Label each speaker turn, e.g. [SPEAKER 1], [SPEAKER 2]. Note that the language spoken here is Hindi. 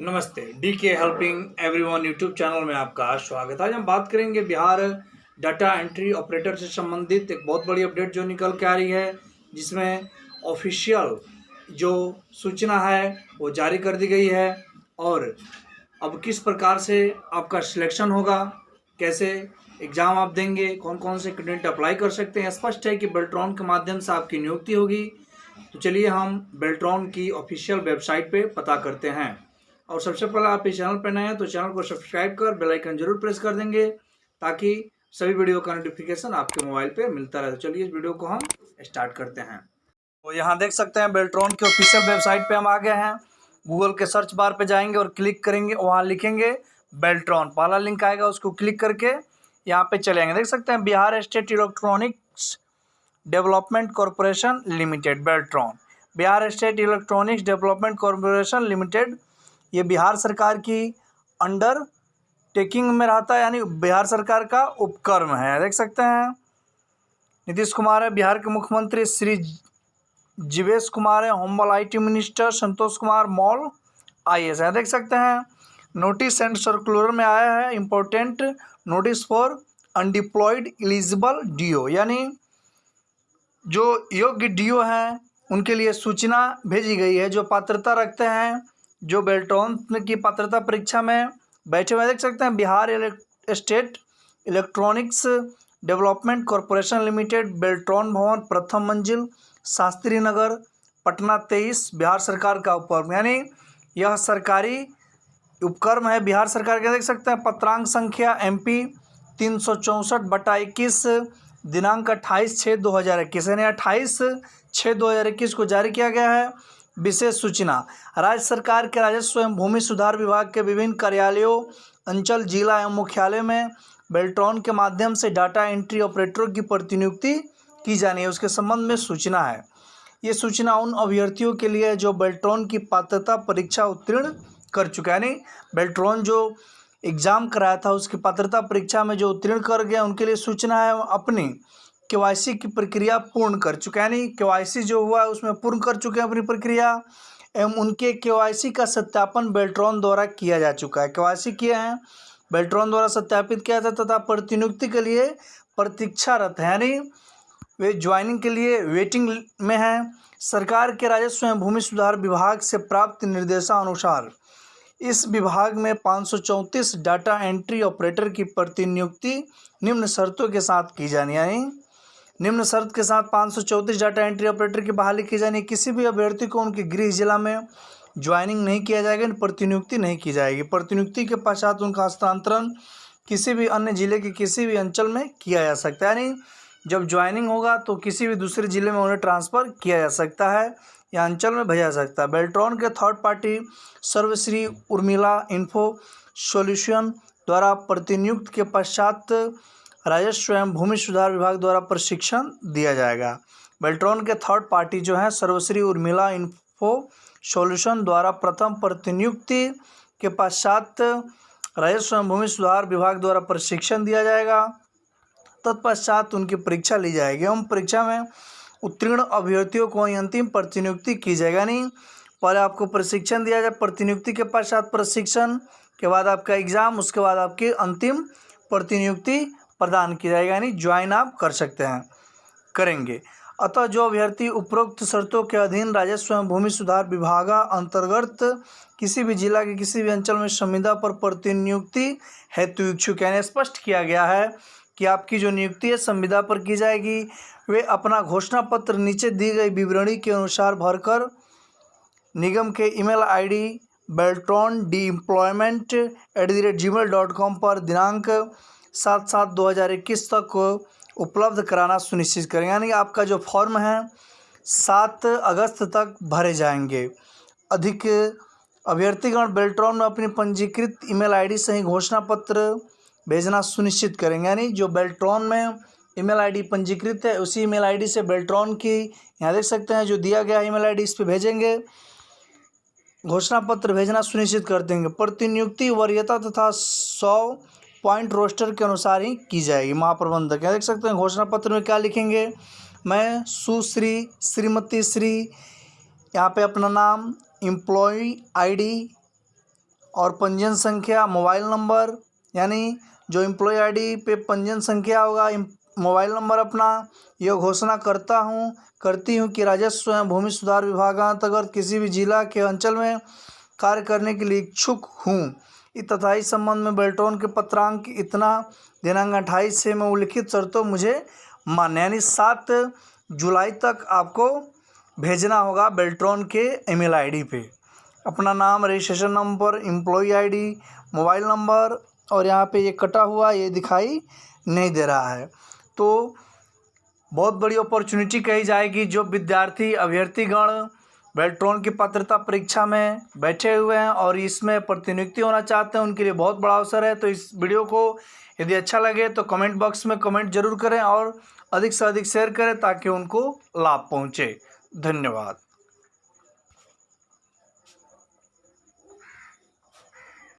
[SPEAKER 1] नमस्ते डी के हेल्पिंग एवरीवन यूट्यूब चैनल में आपका स्वागत है। आज हम बात करेंगे बिहार डाटा एंट्री ऑपरेटर से संबंधित एक बहुत बड़ी अपडेट जो निकल के आ रही है, जिसमें ऑफिशियल जो सूचना है, वो जारी कर दी गई है और अब किस प्रकार से आपका सिलेक्शन होगा, कैसे एग्ज़ाम आप देंगे कौन कौन से कैंडिडेट अप्लाई कर सकते हैं, स्पष्ट है कि बेल्ट्रॉन के माध्यम से आपकी नियुक्ति होगी। तो चलिए हम बेल्ट्रॉन की ऑफिशियल वेबसाइट पे पता करते हैं। और सबसे पहले आप इस चैनल पर नए हैं तो चैनल को सब्सक्राइब कर, बेल आइकन ज़रूर प्रेस कर देंगे ताकि सभी वीडियो का नोटिफिकेशन आपके मोबाइल पे मिलता रहे। तो चलिए इस वीडियो को हम स्टार्ट करते हैं। तो यहाँ देख सकते हैं बेल्ट्रॉन की ऑफिशियल वेबसाइट पे हम आ गए हैं। गूगल के सर्च बार पे जाएँगे और क्लिक करेंगे, वहाँ लिखेंगे बेल्ट्रॉन पहला लिंक आएगा, उसको क्लिक करके यहाँ पे चलेंगे देख सकते हैं Bihar state electronics development corporation limited Beltron Bihar state electronics development corporation limited ये बिहार सरकार की अंडर टेकिंग में रहता है, यानी बिहार सरकार का उपक्रम है। देख सकते हैं। नीतीश कुमार है, बिहार के मुख्यमंत्री श्री जीवेश कुमार है honourable IT minister Santosh Kumar Mall I S है। देख सकते हैं। नोटिस एंड सर्कुलर में आया है important notice for undeployed eligible DO, यानी जो योग्य डीओ हैं, उनके लिए सूचना भेजी गई है, जो पात्रता रखते हैं जो बेल्टॉन की पात्रता परीक्षा में बैठे हुए देख सकते हैं, Bihar state electronics development corporation limited Beltron भवन, प्रथम मंजिल, शास्त्री नगर, पटना तेईस, बिहार सरकार का उपक्रम। यानी यह सरकारी उपक्रम है, बिहार सरकार के, देख सकते हैं, पत्रांक संख्या एम पी तीन सौ चौंसठ बटा इक्कीस, दिनांक अट्ठाईस छः दो हज़ार इक्कीस। यानी अट्ठाईस छः दो हज़ार इक्कीस को जारी किया गया है। विशेष सूचना। राज्य सरकार के राजस्व एवं भूमि सुधार विभाग के विभिन्न कार्यालयों, अंचल, जिला एवं मुख्यालय में बेल्ट्रॉन के माध्यम से डाटा एंट्री ऑपरेटरों की प्रतिनियुक्ति की जानी है। उसके संबंध में सूचना है। ये सूचना उन अभ्यर्थियों के लिए जो बेल्ट्रॉन की पात्रता परीक्षा उत्तीर्ण कर चुका यानी बेल्ट्रॉन जो एग्ज़ाम कराया था, उसकी पात्रता परीक्षा में जो उत्तीर्ण कर गया उनके लिए सूचना है। अपनी के की प्रक्रिया पूर्ण कर चुके हैं, यानी के जो हुआ है उसमें पूर्ण कर चुके हैं अपनी प्रक्रिया, एवं उनके के का सत्यापन बेल्ट्रॉन द्वारा किया जा चुका है। के किए हैं, बेल्ट्रॉन द्वारा सत्यापित किया था तथा प्रतिनियुक्ति के लिए प्रतीक्षारत है, यानी वे ज्वाइनिंग के लिए वेटिंग में हैं। सरकार के राजस्व एवं भूमि सुधार विभाग से प्राप्त निर्देशानुसार इस विभाग में पाँच सौ चौंतीस डाटा एंट्री ऑपरेटर की प्रतिनियुक्ति निम्न शर्तों के साथ की जानी यानी निम्न शर्त के साथ पाँच सौ चौंतीस डाटा एंट्री ऑपरेटर की बहाली की जानी, किसी भी अभ्यर्थी को उनके गृह जिला में ज्वाइनिंग नहीं किया जाएगा प्रतिनियुक्ति नहीं की जाएगी। प्रतिनियुक्ति के पश्चात उनका हस्तांतरण किसी भी अन्य ज़िले के किसी भी अंचल में किया जा सकता है, यानी जब ज्वाइनिंग होगा तो किसी भी दूसरे ज़िले में उन्हें ट्रांसफ़र किया जा सकता है या अंचल में भेजा जा सकता है। बेल्ट्रॉन के थर्ड पार्टी सर्वश्री उर्मिला इन्फो सॉल्यूशन द्वारा प्रतिनियुक्त के पश्चात राजस्व एवं भूमि सुधार विभाग द्वारा प्रशिक्षण दिया जाएगा। बेल्ट्रॉन के थर्ड पार्टी जो है, सर्वश्री उर्मिला इन्फो सॉल्यूशन द्वारा प्रथम प्रतिनियुक्ति के पश्चात राजस्व एवं भूमि सुधार विभाग द्वारा प्रशिक्षण दिया जाएगा। तत्पश्चात उनकी परीक्षा ली जाएगी। एवं परीक्षा में उत्तीर्ण अभ्यर्थियों को अंतिम प्रतिनियुक्ति की जाएगा। यानी पहले आपको प्रशिक्षण दिया जाए, प्रतिनियुक्ति के पश्चात प्रशिक्षण, के बाद आपका एग्ज़ाम उसके बाद आपकी अंतिम प्रतिनियुक्ति प्रदान किया जाएगा, यानी ज्वाइन आप कर सकते हैं, करेंगे। अतः जो अभ्यर्थी उपरोक्त शर्तों के अधीन राजस्व एवं भूमि सुधार विभाग अंतर्गत किसी भी जिला के किसी भी अंचल में संविदा पर प्रतिनियुक्ति हेतु इच्छुक यानी स्पष्ट किया गया है कि आपकी जो नियुक्ति है, संविदा पर की जाएगी। वे अपना घोषणा पत्र नीचे दी गई विवरणी के अनुसार भरकर निगम के email ID Beltron D employment at the rate G mail dot com पर दिनांक सात सात दो हज़ार इक्कीस तक उपलब्ध कराना सुनिश्चित करें यानी आपका जो फॉर्म है, सात अगस्त तक भरे जाएँगे। अधिक अभ्यर्थीगण, बेल्ट्रॉन में अपनी पंजीकृत ईमेल आईडी से ही घोषणा पत्र भेजना सुनिश्चित करेंगे। यानी जो बेल्ट्रॉन में ईमेल आईडी पंजीकृत है, उसी ईमेल आईडी से बेल्ट्रॉन की, यहाँ देख सकते हैं, जो दिया गया ईमेल आईडी, इस पर भेजेंगे। घोषणा पत्र भेजना सुनिश्चित कर देंगे। प्रतिनियुक्ति वरीयता तथा सौ पॉइंट रोस्टर के अनुसार ही की जाएगी। महाप्रबंधक यहाँ देख सकते हैं? घोषणा पत्र में क्या लिखेंगे? मैं सुश्री, श्रीमती श्री, यहाँ पे अपना नाम एम्प्लॉय आईडी और पंजीयन संख्या, मोबाइल नंबर, यानी जो एम्प्लॉय आईडी पे पंजीयन संख्या होगा मोबाइल नंबर अपना यह घोषणा करता हूँ, करती हूँ कि राजस्व एवं भूमि सुधार विभाग अंतर्गत किसी भी जिला के अंचल में कार्य करने के लिए इच्छुक हूँ। तथा इस संबंध में बेल्टोन के पत्रांक इतना दिनांक अट्ठाईस से में उल्लिखित शर्तों, मुझे मान्य यानी सात जुलाई तक आपको भेजना होगा बेल्ट्रॉन के ईमेल आईडी पे। अपना नाम, registration number employ ID, mobile number और यहाँ पे ये कटा हुआ ये दिखाई नहीं दे रहा है। तो बहुत बड़ी अपॉर्चुनिटी कही जाएगी जो विद्यार्थी, अभ्यर्थीगण बेल्ट्रॉन की पात्रता परीक्षा में बैठे हुए हैं और इसमें प्रतिनियुक्ति होना चाहते हैं, उनके लिए बहुत बड़ा अवसर है। तो इस वीडियो को यदि अच्छा लगे तो कमेंट बॉक्स में कमेंट ज़रूर करें और अधिक से अधिक शेयर करें ताकि उनको लाभ पहुँचे। धन्यवाद।